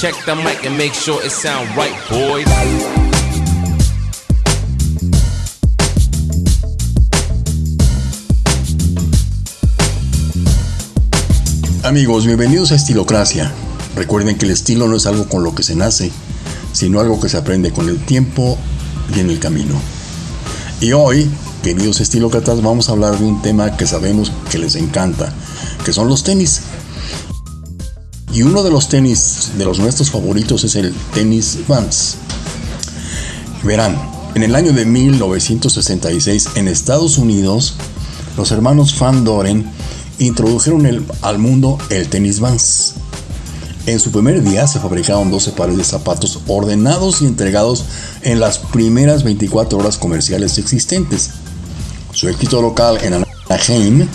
Check the mic and make sure it sound right, boys. Amigos, bienvenidos a Estilocracia. Recuerden que el estilo no es algo con lo que se nace, sino algo que se aprende con el tiempo y en el camino. Y hoy, queridos estilócratas, vamos a hablar de un tema que sabemos que les encanta, que son los tenis. Y uno de los tenis de los nuestros favoritos es el tenis Vans. Verán, en el año de 1966 en Estados Unidos, los hermanos Van Doren introdujeron al mundo el tenis Vans. En su primer día se fabricaron 12 pares de zapatos ordenados y entregados en las primeras 24 horas comerciales existentes. Su éxito local en Anaheim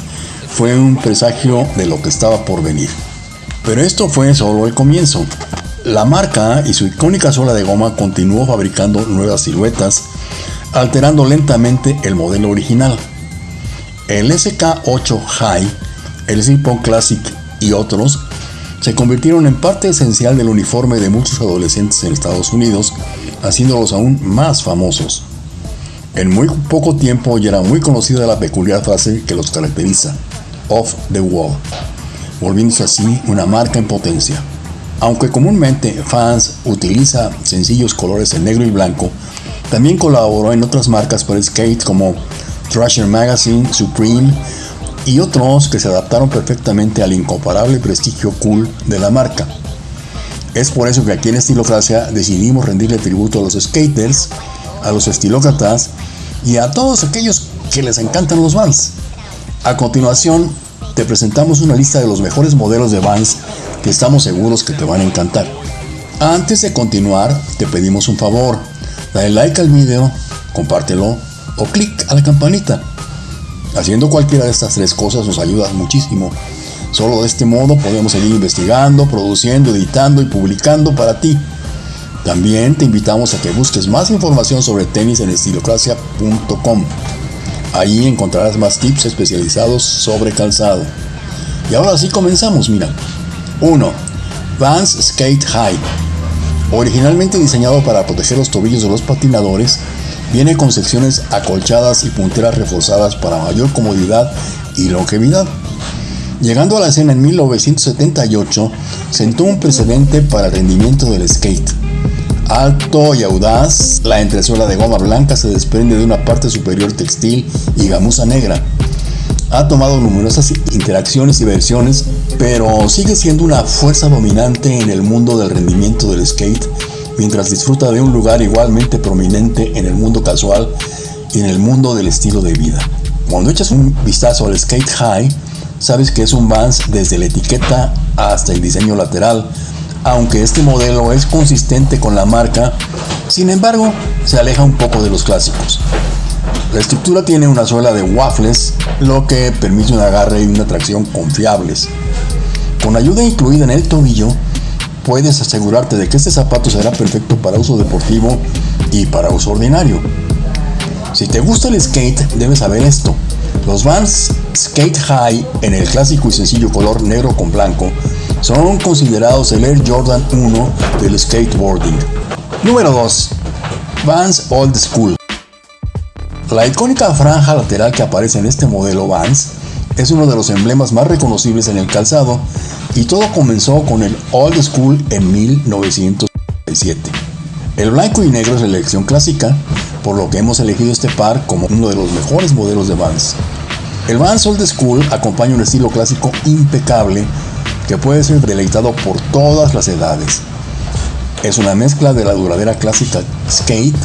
fue un presagio de lo que estaba por venir. Pero esto fue solo el comienzo. La marca y su icónica suela de goma continuó fabricando nuevas siluetas, alterando lentamente el modelo original. El SK8 High, el Zippon Classic y otros se convirtieron en parte esencial del uniforme de muchos adolescentes en Estados Unidos, haciéndolos aún más famosos. En muy poco tiempo ya era muy conocida la peculiar frase que los caracteriza, off the wall, volviéndose así una marca en potencia. Aunque comúnmente Fans utiliza sencillos colores en negro y blanco, también colaboró en otras marcas para skate como Thrasher Magazine, Supreme y otros que se adaptaron perfectamente al incomparable prestigio cool de la marca. Es por eso que aquí en Estilocracia decidimos rendirle tributo a los skaters, a los estilócratas y a todos aquellos que les encantan los Vans. A continuación, te presentamos una lista de los mejores modelos de Vans que estamos seguros que te van a encantar. Antes de continuar, te pedimos un favor. Dale like al video, compártelo o clic a la campanita Haciendo cualquiera de estas tres cosas nos ayuda muchísimo. Solo de este modo podemos seguir investigando, produciendo, editando y publicando para ti. También te invitamos a que busques más información sobre tenis en estilocracia.com. Allí encontrarás más tips especializados sobre calzado. Y ahora sí comenzamos, mira. 1. Vans Skate High. Originalmente diseñado para proteger los tobillos de los patinadores, Viene con secciones acolchadas y punteras reforzadas para mayor comodidad y longevidad. Llegando a la escena en 1978, sentó un precedente para el rendimiento del skate. Alto y audaz, la entresuela de goma blanca se desprende de una parte superior textil y gamuza negra. Ha tomado numerosas interacciones y versiones, pero sigue siendo una fuerza dominante en el mundo del rendimiento del skate mientras disfruta de un lugar igualmente prominente en el mundo casual y en el mundo del estilo de vida. Cuando echas un vistazo al Skate High, sabes que es un Vans desde la etiqueta hasta el diseño lateral, aunque este modelo es consistente con la marca, sin embargo se aleja un poco de los clásicos. La estructura tiene una suela de waffles, lo que permite un agarre y una tracción confiables. Con ayuda incluida en el tobillo, puedes asegurarte de que este zapato será perfecto para uso deportivo y para uso ordinario. Si te gusta el skate, debes saber esto. Los Vans Skate High en el clásico y sencillo color negro con blanco son considerados el Air Jordan 1 del skateboarding. Número 2. Vans Old School. La icónica franja lateral que aparece en este modelo Vans es uno de los emblemas más reconocibles en el calzado y todo comenzó con el Old School en 1967. El blanco y negro es la elección clásica, por lo que hemos elegido este par como uno de los mejores modelos de Vans. El Vans Old School acompaña un estilo clásico impecable que puede ser deleitado por todas las edades. Es una mezcla de la duradera clásica skate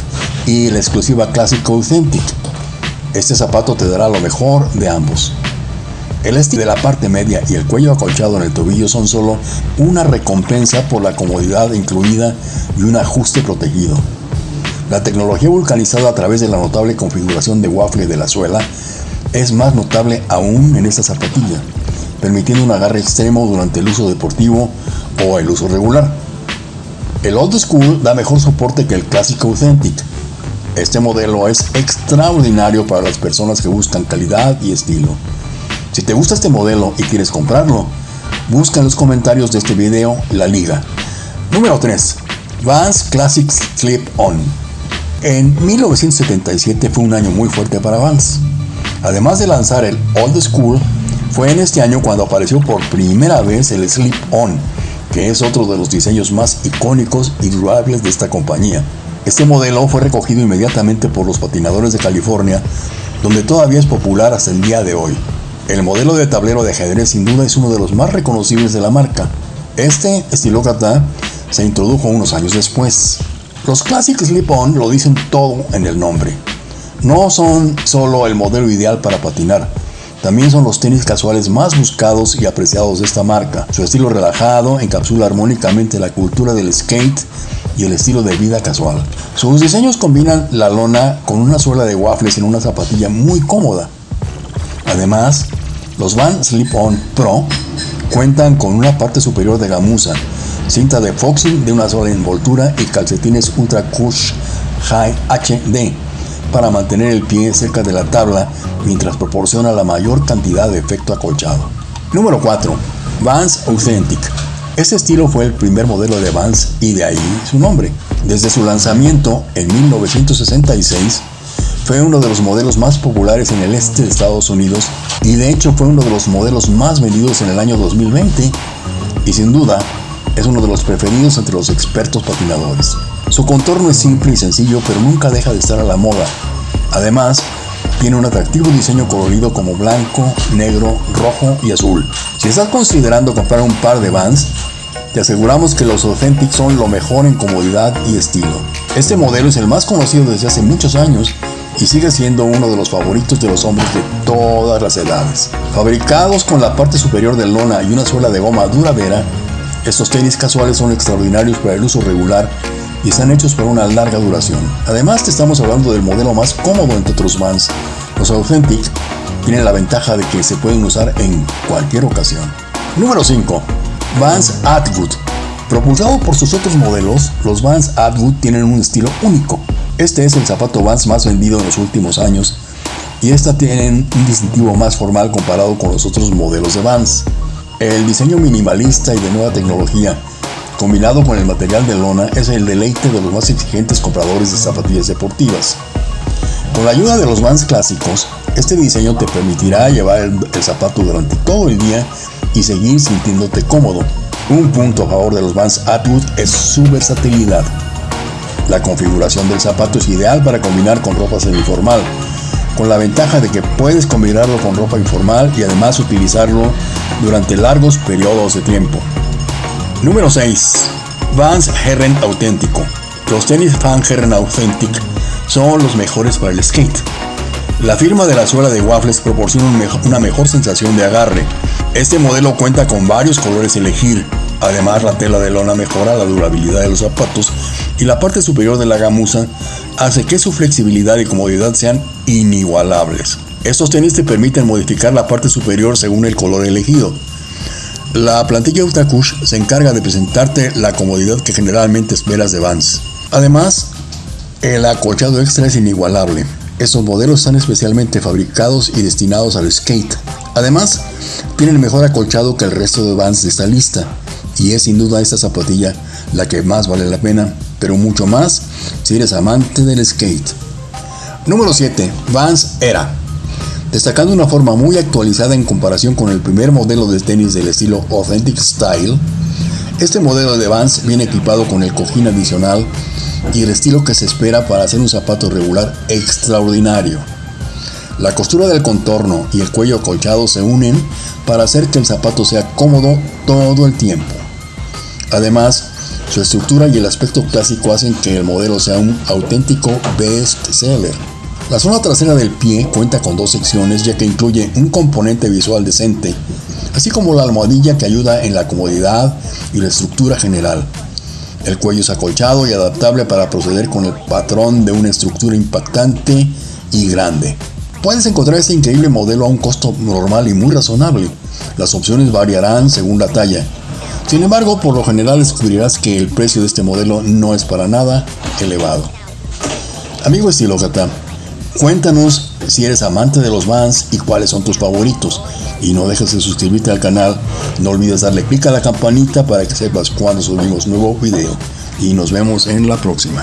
y la exclusiva clásica authentic. Este zapato te dará lo mejor de ambos. El estilo de la parte media y el cuello acolchado en el tobillo son solo una recompensa por la comodidad incluida y un ajuste protegido. La tecnología vulcanizada a través de la notable configuración de waffle de la suela es más notable aún en esta zapatilla, permitiendo un agarre extremo durante el uso deportivo o el uso regular. El Old School da mejor soporte que el clásico Authentic. Este modelo es extraordinario para las personas que buscan calidad y estilo. Si te gusta este modelo y quieres comprarlo, busca en los comentarios de este video la liga. Número 3. Vans Classics Clip On. En 1977 fue un año muy fuerte para Vans. Además de lanzar el Old School, fue en este año cuando apareció por primera vez el Slip On, que es otro de los diseños más icónicos y durables de esta compañía. Este modelo fue recogido inmediatamente por los patinadores de California, donde todavía es popular hasta el día de hoy. El modelo de tablero de ajedrez sin duda es uno de los más reconocibles de la marca. Este estilócrata se introdujo unos años después. Los Classic Slip-On lo dicen todo en el nombre. No son solo el modelo ideal para patinar, también son los tenis casuales más buscados y apreciados de esta marca. Su estilo relajado encapsula armónicamente la cultura del skate y el estilo de vida casual. Sus diseños combinan la lona con una suela de waffles en una zapatilla muy cómoda. Además, los Van Slip On Pro cuentan con una parte superior de gamuza, cinta de foxing de una sola envoltura y calcetines Ultra Cush High HD para mantener el pie cerca de la tabla mientras proporciona la mayor cantidad de efecto acolchado. Número 4. Vans Authentic. Este estilo fue el primer modelo de Vans y de ahí su nombre. Desde su lanzamiento en 1966, fue uno de los modelos más populares en el este de Estados Unidos y de hecho fue uno de los modelos más vendidos en el año 2020 y sin duda es uno de los preferidos entre los expertos patinadores. Su contorno es simple y sencillo, pero nunca deja de estar a la moda. Además, tiene un atractivo diseño colorido como blanco, negro, rojo y azul. Si estás considerando comprar un par de Vans, te aseguramos que los Authentic son lo mejor en comodidad y estilo. Este modelo es el más conocido desde hace muchos años y sigue siendo uno de los favoritos de los hombres de todas las edades. Fabricados con la parte superior de lona y una suela de goma duradera, estos tenis casuales son extraordinarios para el uso regular y están hechos para una larga duración. Además te estamos hablando del modelo más cómodo entre otros Vans. Los Authentic tienen la ventaja de que se pueden usar en cualquier ocasión. Número 5. Vans Atwood. Propulsado por sus otros modelos, los Vans Atwood tienen un estilo único. Este es el zapato Vans más vendido en los últimos años y esta tienen un distintivo más formal comparado con los otros modelos de Vans. El diseño minimalista y de nueva tecnología combinado con el material de lona, es el deleite de los más exigentes compradores de zapatillas deportivas. Con la ayuda de los Vans clásicos, este diseño te permitirá llevar el, zapato durante todo el día y seguir sintiéndote cómodo. Un punto a favor de los Vans Atwood es su versatilidad. La configuración del zapato es ideal para combinar con ropa semiformal, con la ventaja de que puedes combinarlo con ropa informal y además utilizarlo durante largos periodos de tiempo. Número 6. Vans Herren Auténtico. Los tenis Van Herren Authentic son los mejores para el skate. La firma de la suela de waffles proporciona una mejor sensación de agarre. Este modelo cuenta con varios colores a elegir. Además, la tela de lona mejora la durabilidad de los zapatos y la parte superior de la gamuza hace que su flexibilidad y comodidad sean inigualables. Estos tenis te permiten modificar la parte superior según el color elegido. La plantilla Ultracush se encarga de presentarte la comodidad que generalmente esperas de Vans. Además, el acolchado extra es inigualable. Estos modelos están especialmente fabricados y destinados al skate. Además, tienen mejor acolchado que el resto de Vans de esta lista. Y es sin duda esta zapatilla la que más vale la pena, pero mucho más si eres amante del skate. Número 7. Vans Era destacando una forma muy actualizada en comparación con el primer modelo de tenis del estilo Authentic Style. Este modelo de Vans viene equipado con el cojín adicional y el estilo que se espera para hacer un zapato regular extraordinario. La costura del contorno y el cuello acolchado se unen para hacer que el zapato sea cómodo todo el tiempo. Además, su estructura y el aspecto clásico hacen que el modelo sea un auténtico best seller. La zona trasera del pie cuenta con dos secciones ya que incluye un componente visual decente, así como la almohadilla que ayuda en la comodidad y la estructura general. El cuello es acolchado y adaptable para proceder con el patrón de una estructura impactante y grande. Puedes encontrar este increíble modelo a un costo normal y muy razonable. Las opciones variarán según la talla. Sin embargo, por lo general descubrirás que el precio de este modelo no es para nada elevado. Amigo estilócrata, Cuéntanos si eres amante de los Vans y cuáles son tus favoritos. Y no dejes de suscribirte al canal. No olvides darle clic a la campanita para que sepas cuando subimos nuevo video. Y nos vemos en la próxima.